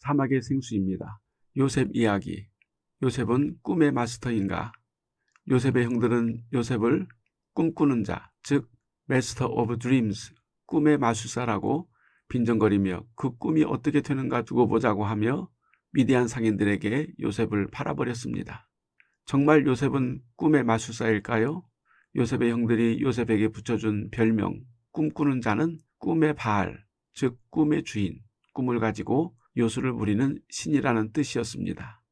사막의 생수입니다. 요셉 이야기 요셉은 꿈의 마스터인가? 요셉의 형들은 요셉을 꿈꾸는 자, 즉 master of dreams, 꿈의 마술사라고 빈정거리며 그 꿈이 어떻게 되는가 두고 보자고 하며 미디안 상인들에게 요셉을 팔아버렸습니다. 정말 요셉은 꿈의 마술사일까요? 요셉의 형들이 요셉에게 붙여준 별명 꿈꾸는 자는 꿈의 바알, 즉 꿈의 주인, 꿈을 가지고 요술을 부리는 신이라는 뜻이었습니다.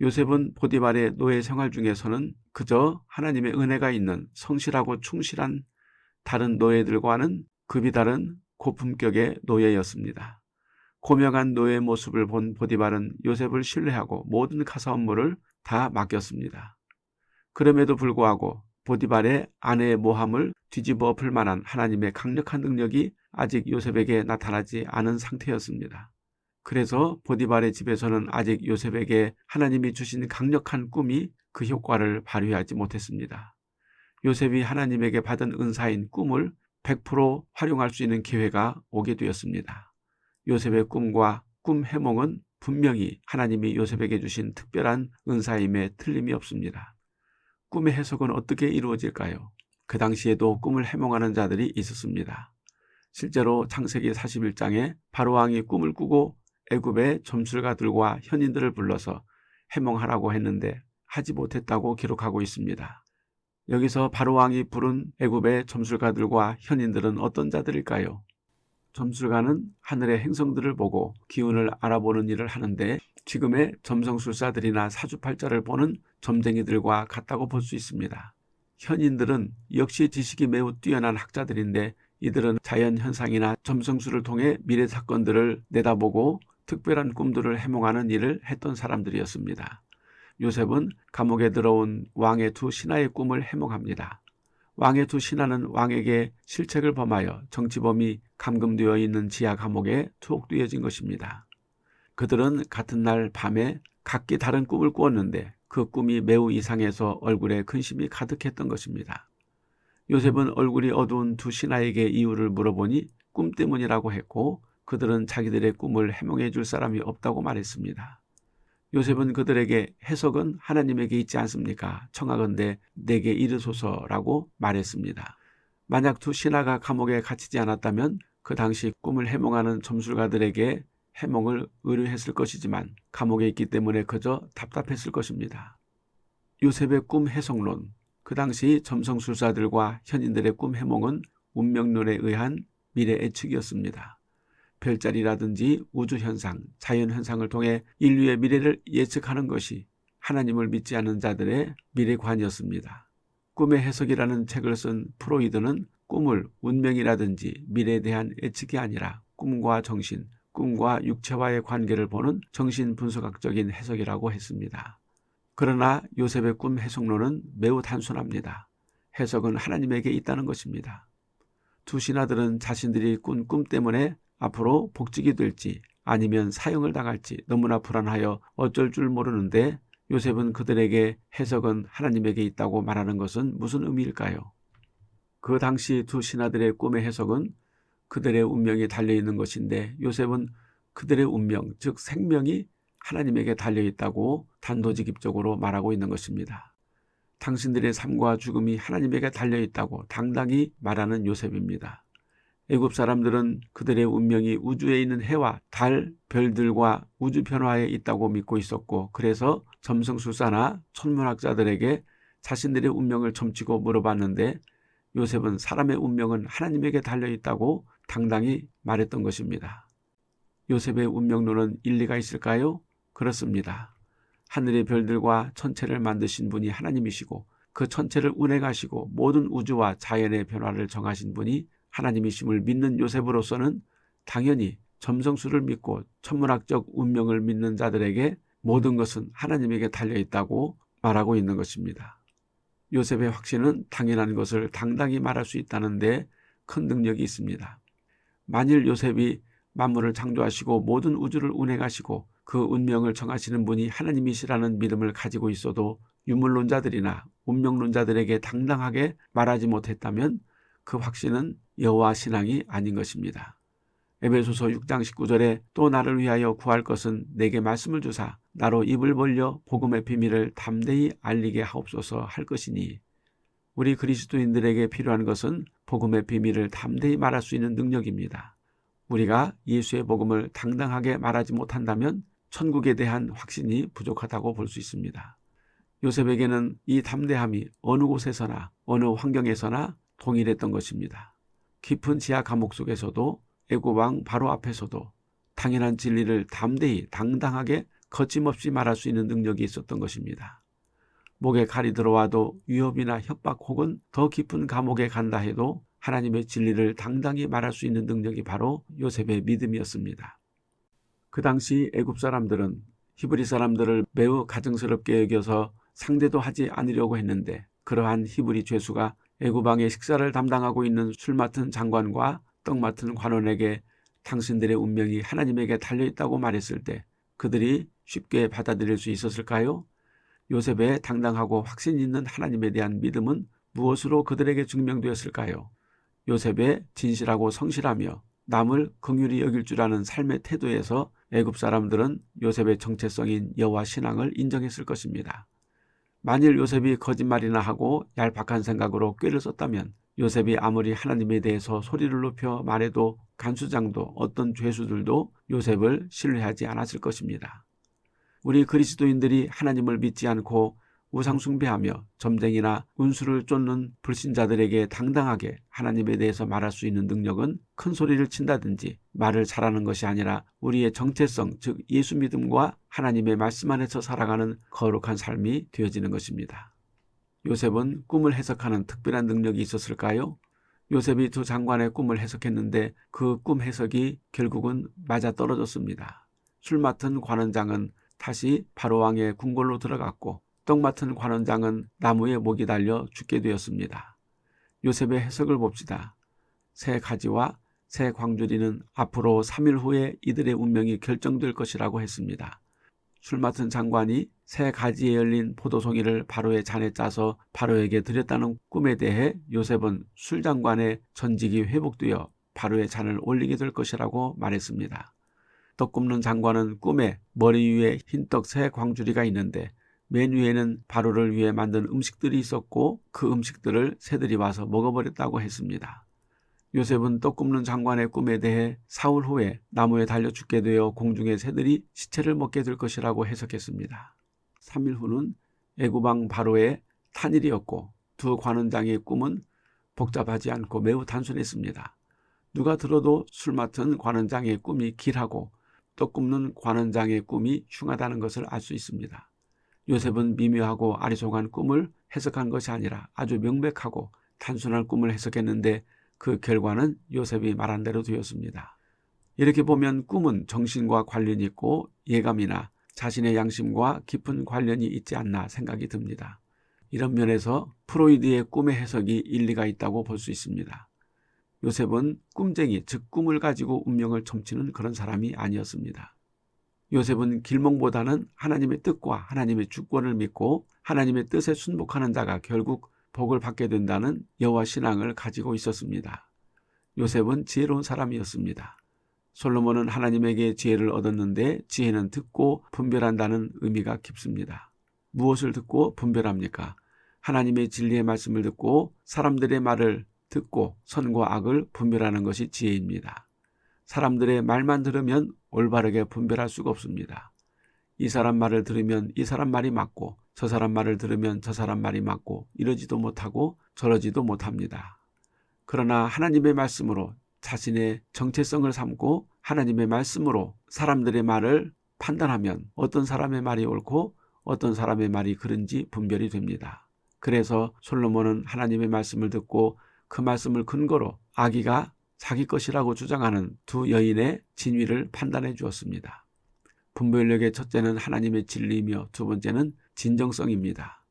요셉은 보디발의 노예 생활 중에서는 그저 하나님의 은혜가 있는 성실하고 충실한 다른 노예들과는 급이 다른 고품격의 노예였습니다. 고명한 노예 모습을 본 보디발은 요셉을 신뢰하고 모든 가사 업무를 다 맡겼습니다. 그럼에도 불구하고 보디발의 아내의 모함을 뒤집어 엎을 만한 하나님의 강력한 능력이 아직 요셉에게 나타나지 않은 상태였습니다. 그래서 보디발의 집에서는 아직 요셉에게 하나님이 주신 강력한 꿈이 그 효과를 발휘하지 못했습니다. 요셉이 하나님에게 받은 은사인 꿈을 100% 활용할 수 있는 기회가 오게 되었습니다. 요셉의 꿈과 꿈 해몽은 분명히 하나님이 요셉에게 주신 특별한 은사임에 틀림이 없습니다. 꿈의 해석은 어떻게 이루어질까요? 그 당시에도 꿈을 해몽하는 자들이 있었습니다. 실제로 창세기 41장에 바로왕이 꿈을 꾸고 애굽의 점술가들과 현인들을 불러서 해몽하라고 했는데 하지 못했다고 기록하고 있습니다. 여기서 바로왕이 부른 애굽의 점술가들과 현인들은 어떤 자들일까요? 점술가는 하늘의 행성들을 보고 기운을 알아보는 일을 하는데 지금의 점성술사들이나 사주팔자를 보는 점쟁이들과 같다고 볼 수 있습니다. 현인들은 역시 지식이 매우 뛰어난 학자들인데 이들은 자연현상이나 점성술을 통해 미래 사건들을 내다보고 특별한 꿈들을 해몽하는 일을 했던 사람들이었습니다. 요셉은 감옥에 들어온 왕의 두 신하의 꿈을 해몽합니다. 왕의 두 신하는 왕에게 실책을 범하여 정치범이 감금되어 있는 지하 감옥에 투옥되어진 것입니다. 그들은 같은 날 밤에 각기 다른 꿈을 꾸었는데 그 꿈이 매우 이상해서 얼굴에 근심이 가득했던 것입니다. 요셉은 얼굴이 어두운 두 신하에게 이유를 물어보니 꿈 때문이라고 했고 그들은 자기들의 꿈을 해몽해 줄 사람이 없다고 말했습니다. 요셉은 그들에게 해석은 하나님에게 있지 않습니까? 청하건대 내게 이르소서라고 말했습니다. 만약 두 신하가 감옥에 갇히지 않았다면 그 당시 꿈을 해몽하는 점술가들에게 해몽을 의뢰했을 것이지만 감옥에 있기 때문에 그저 답답했을 것입니다. 요셉의 꿈 해석론 그 당시 점성술사들과 현인들의 꿈 해몽은 운명론에 의한 미래 예측이었습니다. 별자리라든지 우주현상, 자연현상을 통해 인류의 미래를 예측하는 것이 하나님을 믿지 않는 자들의 미래관이었습니다. 꿈의 해석이라는 책을 쓴 프로이드는 꿈을 운명이라든지 미래에 대한 예측이 아니라 꿈과 정신, 꿈과 육체와의 관계를 보는 정신분석학적인 해석이라고 했습니다. 그러나 요셉의 꿈 해석론은 매우 단순합니다. 해석은 하나님에게 있다는 것입니다. 두 신하들은 자신들이 꾼 꿈 때문에 앞으로 복직이 될지 아니면 사형을 당할지 너무나 불안하여 어쩔 줄 모르는데 요셉은 그들에게 해석은 하나님에게 있다고 말하는 것은 무슨 의미일까요? 그 당시 두 신하들의 꿈의 해석은 그들의 운명이 달려있는 것인데 요셉은 그들의 운명, 즉 생명이 하나님에게 달려있다고 단도직입적으로 말하고 있는 것입니다. 당신들의 삶과 죽음이 하나님에게 달려있다고 당당히 말하는 요셉입니다. 애굽 사람들은 그들의 운명이 우주에 있는 해와 달, 별들과 우주 변화에 있다고 믿고 있었고 그래서 점성술사나 천문학자들에게 자신들의 운명을 점치고 물어봤는데 요셉은 사람의 운명은 하나님에게 달려있다고 당당히 말했던 것입니다. 요셉의 운명론은 일리가 있을까요? 그렇습니다. 하늘의 별들과 천체를 만드신 분이 하나님이시고 그 천체를 운행하시고 모든 우주와 자연의 변화를 정하신 분이 하나님이심을 믿는 요셉으로서는 당연히 점성술을 믿고 천문학적 운명을 믿는 자들에게 모든 것은 하나님에게 달려있다고 말하고 있는 것입니다. 요셉의 확신은 당연한 것을 당당히 말할 수 있다는 데 큰 능력이 있습니다. 만일 요셉이 만물을 창조하시고 모든 우주를 운행하시고 그 운명을 정하시는 분이 하나님이시라는 믿음을 가지고 있어도 유물론자들이나 운명론자들에게 당당하게 말하지 못했다면 그 확신은 여호와 신앙이 아닌 것입니다. 에베소서 6장 19절에 또 나를 위하여 구할 것은 내게 말씀을 주사 나로 입을 벌려 복음의 비밀을 담대히 알리게 하옵소서 할 것이니 우리 그리스도인들에게 필요한 것은 복음의 비밀을 담대히 말할 수 있는 능력입니다. 우리가 예수의 복음을 당당하게 말하지 못한다면 천국에 대한 확신이 부족하다고 볼 수 있습니다. 요셉에게는 이 담대함이 어느 곳에서나 어느 환경에서나 동일했던 것입니다. 깊은 지하 감옥 속에서도 애고왕 바로 앞에서도 당연한 진리를 담대히 당당하게 거침없이 말할 수 있는 능력이 있었던 것입니다. 목에 칼이 들어와도 위협이나 협박 혹은 더 깊은 감옥에 간다 해도 하나님의 진리를 당당히 말할 수 있는 능력이 바로 요셉의 믿음이었습니다. 그 당시 애굽 사람들은 히브리 사람들을 매우 가증스럽게 여겨서 상대도 하지 않으려고 했는데 그러한 히브리 죄수가 애굽왕의 식사를 담당하고 있는 술 맡은 장관과 떡 맡은 관원에게 당신들의 운명이 하나님에게 달려있다고 말했을 때 그들이 쉽게 받아들일 수 있었을까요? 요셉의 당당하고 확신 있는 하나님에 대한 믿음은 무엇으로 그들에게 증명되었을까요? 요셉의 진실하고 성실하며 남을 긍휼히 여길 줄 아는 삶의 태도에서 애굽 사람들은 요셉의 정체성인 여호와 신앙을 인정했을 것입니다. 만일 요셉이 거짓말이나 하고 얄팍한 생각으로 꾀를 썼다면 요셉이 아무리 하나님에 대해서 소리를 높여 말해도 간수장도 어떤 죄수들도 요셉을 신뢰하지 않았을 것입니다. 우리 그리스도인들이 하나님을 믿지 않고 우상숭배하며 점쟁이나 운수를 쫓는 불신자들에게 당당하게 하나님에 대해서 말할 수 있는 능력은 큰 소리를 친다든지 말을 잘하는 것이 아니라 우리의 정체성 즉 예수 믿음과 하나님의 말씀 안에서 살아가는 거룩한 삶이 되어지는 것입니다. 요셉은 꿈을 해석하는 특별한 능력이 있었을까요? 요셉이 두 장관의 꿈을 해석했는데 그 꿈 해석이 결국은 맞아떨어졌습니다. 술 맡은 관원장은 다시 바로왕의 궁궐로 들어갔고 떡 맡은 관원장은 나무에 목이 달려 죽게 되었습니다. 요셉의 해석을 봅시다. 새 가지와 새 광주리는 앞으로 3일 후에 이들의 운명이 결정될 것이라고 했습니다. 술 맡은 장관이 새 가지에 열린 포도송이를 바로의 잔에 짜서 바로에게 드렸다는 꿈에 대해 요셉은 술 장관의 전직이 회복되어 바로의 잔을 올리게 될 것이라고 말했습니다. 떡 굽는 장관은 꿈에 머리 위에 흰떡 새 광주리가 있는데 맨 위에는 바로를 위해 만든 음식들이 있었고 그 음식들을 새들이 와서 먹어버렸다고 했습니다. 요셉은 떡 굽는 장관의 꿈에 대해 사흘 후에 나무에 달려 죽게 되어 공중의 새들이 시체를 먹게 될 것이라고 해석했습니다. 3일 후는 애구방 바로의 탄일이었고 두 관원장의 꿈은 복잡하지 않고 매우 단순했습니다. 누가 들어도 술 맡은 관원장의 꿈이 길하고 떡 굽는 관원장의 꿈이 흉하다는 것을 알 수 있습니다. 요셉은 미묘하고 아리송한 꿈을 해석한 것이 아니라 아주 명백하고 단순한 꿈을 해석했는데 그 결과는 요셉이 말한 대로 되었습니다. 이렇게 보면 꿈은 정신과 관련이 있고 예감이나 자신의 양심과 깊은 관련이 있지 않나 생각이 듭니다. 이런 면에서 프로이드의 꿈의 해석이 일리가 있다고 볼 수 있습니다. 요셉은 꿈쟁이, 즉 꿈을 가지고 운명을 점치는 그런 사람이 아니었습니다. 요셉은 길몽보다는 하나님의 뜻과 하나님의 주권을 믿고 하나님의 뜻에 순복하는 자가 결국 복을 받게 된다는 여호와 신앙을 가지고 있었습니다. 요셉은 지혜로운 사람이었습니다. 솔로몬은 하나님에게 지혜를 얻었는데 지혜는 듣고 분별한다는 의미가 깊습니다. 무엇을 듣고 분별합니까? 하나님의 진리의 말씀을 듣고 사람들의 말을 듣고 선과 악을 분별하는 것이 지혜입니다. 사람들의 말만 들으면 올바르게 분별할 수가 없습니다. 이 사람 말을 들으면 이 사람 말이 맞고 저 사람 말을 들으면 저 사람 말이 맞고 이러지도 못하고 저러지도 못합니다. 그러나 하나님의 말씀으로 자신의 정체성을 삼고 하나님의 말씀으로 사람들의 말을 판단하면 어떤 사람의 말이 옳고 어떤 사람의 말이 그른지 분별이 됩니다. 그래서 솔로몬은 하나님의 말씀을 듣고 그 말씀을 근거로 아기가 자기 것이라고 주장하는 두 여인의 진위를 판단해 주었습니다. 분별력의 첫째는 하나님의 진리이며 두 번째는 진정성입니다.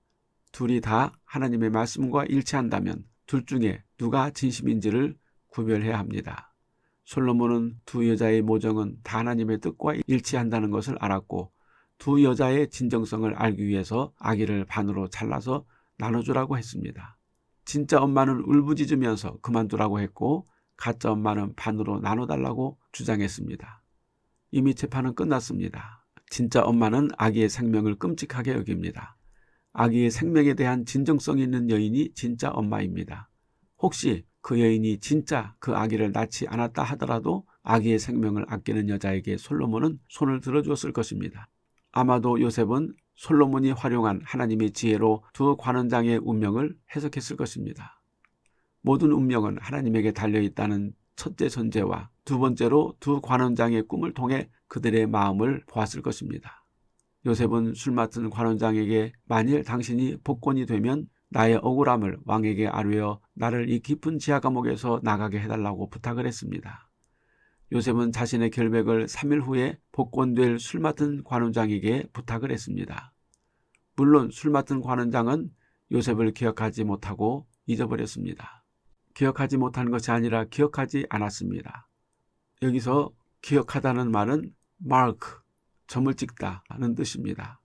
둘이 다 하나님의 말씀과 일치한다면 둘 중에 누가 진심인지를 구별해야 합니다. 솔로몬은 두 여자의 모정은 다 하나님의 뜻과 일치한다는 것을 알았고 두 여자의 진정성을 알기 위해서 아기를 반으로 잘라서 나눠주라고 했습니다. 진짜 엄마는 울부짖으면서 그만두라고 했고 가짜 엄마는 반으로 나눠달라고 주장했습니다. 이미 재판은 끝났습니다. 진짜 엄마는 아기의 생명을 끔찍하게 여깁니다. 아기의 생명에 대한 진정성 있는 여인이 진짜 엄마입니다. 혹시 그 여인이 진짜 그 아기를 낳지 않았다 하더라도 아기의 생명을 아끼는 여자에게 솔로몬은 손을 들어주었을 것입니다. 아마도 요셉은 솔로몬이 활용한 하나님의 지혜로 두 관원장의 운명을 해석했을 것입니다. 모든 운명은 하나님에게 달려있다는 첫째 전제와 두 번째로 두 관원장의 꿈을 통해 그들의 마음을 보았을 것입니다. 요셉은 술 맡은 관원장에게 만일 당신이 복권이 되면 나의 억울함을 왕에게 아뢰어 나를 이 깊은 지하 감옥에서 나가게 해달라고 부탁을 했습니다. 요셉은 자신의 결백을 3일 후에 복권될 술 맡은 관원장에게 부탁을 했습니다. 물론 술 맡은 관원장은 요셉을 기억하지 못하고 잊어버렸습니다. 기억하지 못한 것이 아니라 기억하지 않았습니다. 여기서 기억하다는 말은 마크, 점을 찍다는 뜻입니다.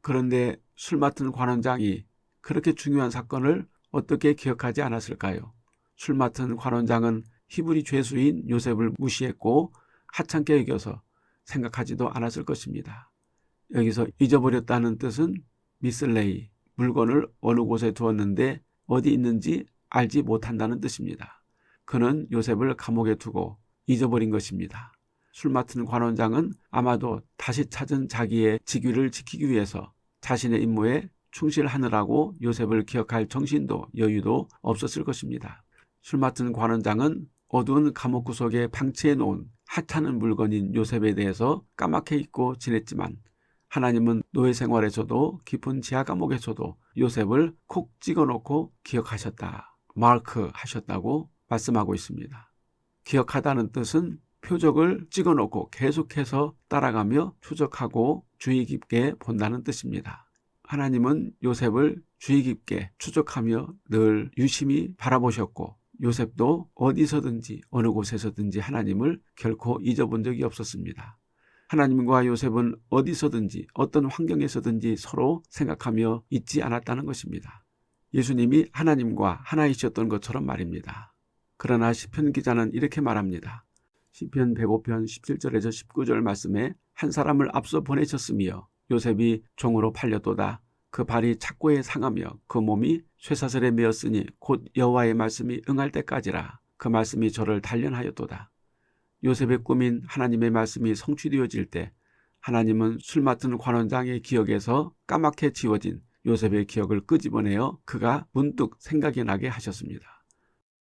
그런데 술 맡은 관원장이 그렇게 중요한 사건을 어떻게 기억하지 않았을까요? 술 맡은 관원장은 히브리 죄수인 요셉을 무시했고 하찮게 여겨서 생각하지도 않았을 것입니다. 여기서 잊어버렸다는 뜻은 미슬레이, 물건을 어느 곳에 두었는데 어디 있는지 알지 못한다는 뜻입니다. 그는 요셉을 감옥에 두고 잊어버린 것입니다. 술 맡은 관원장은 아마도 다시 찾은 자기의 직위를 지키기 위해서 자신의 임무에 충실하느라고 요셉을 기억할 정신도 여유도 없었을 것입니다. 술 맡은 관원장은 어두운 감옥 구석에 방치해 놓은 하찮은 물건인 요셉에 대해서 까맣게 잊고 지냈지만 하나님은 노예 생활에서도 깊은 지하 감옥에서도 요셉을 콕 찍어놓고 기억하셨다. 마크 하셨다고 말씀하고 있습니다. 기억하다는 뜻은 표적을 찍어놓고 계속해서 따라가며 추적하고 주의 깊게 본다는 뜻입니다. 하나님은 요셉을 주의 깊게 추적하며 늘 유심히 바라보셨고 요셉도 어디서든지 어느 곳에서든지 하나님을 결코 잊어본 적이 없었습니다. 하나님과 요셉은 어디서든지 어떤 환경에서든지 서로 생각하며 잊지 않았다는 것입니다. 예수님이 하나님과 하나이셨던 것처럼 말입니다. 그러나 시편 기자는 이렇게 말합니다. 시편 105편 17절에서 19절 말씀에 한 사람을 앞서 보내셨으며 요셉이 종으로 팔렸도다. 그 발이 착고에 상하며 그 몸이 쇠사슬에 메었으니 곧 여호와의 말씀이 응할 때까지라. 그 말씀이 저를 단련하였도다. 요셉의 꿈인 하나님의 말씀이 성취되어질 때 하나님은 술 맡은 관원장의 기억에서 까맣게 지워진 요셉의 기억을 끄집어내어 그가 문득 생각이 나게 하셨습니다.